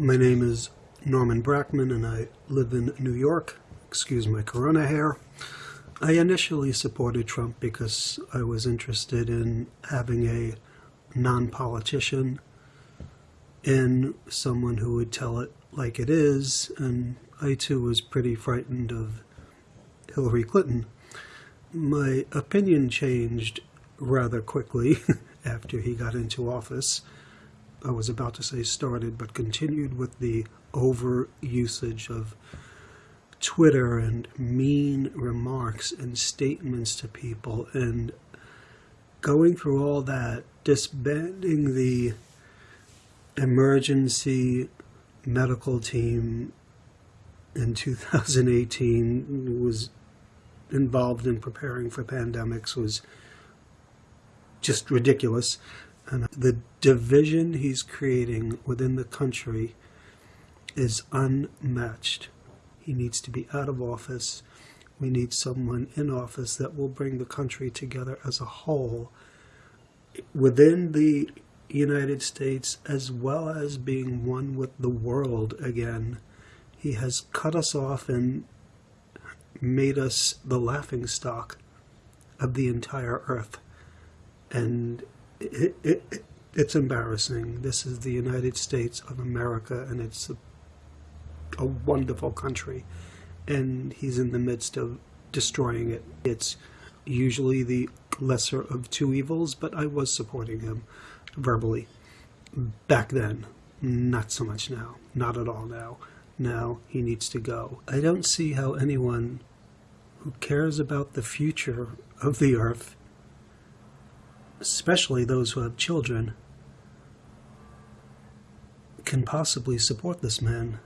My name is Norman Brackman and I live in New York. Excuse my corona hair. I initially supported Trump because I was interested in having a non-politician in someone who would tell it like it is, and I too was pretty frightened of Hillary Clinton. My opinion changed rather quickly after he got into office. I was about to say started, but continued with the over usage of Twitter and mean remarks and statements to people and going through all that, disbanding the emergency medical team in 2018 was involved in preparing for pandemics was just ridiculous. And the division he's creating within the country is unmatched. He needs to be out of office. We need someone in office that will bring the country together as a whole within the United States as well as being one with the world again. He has cut us off and made us the laughing stock of the entire earth. And it, it, it's embarrassing. This is the United States of America, and it's a, a wonderful country. And he's in the midst of destroying it. It's usually the lesser of two evils, but I was supporting him verbally back then. Not so much now. Not at all now. Now he needs to go. I don't see how anyone who cares about the future of the earth, especially those who have children, can possibly support this man.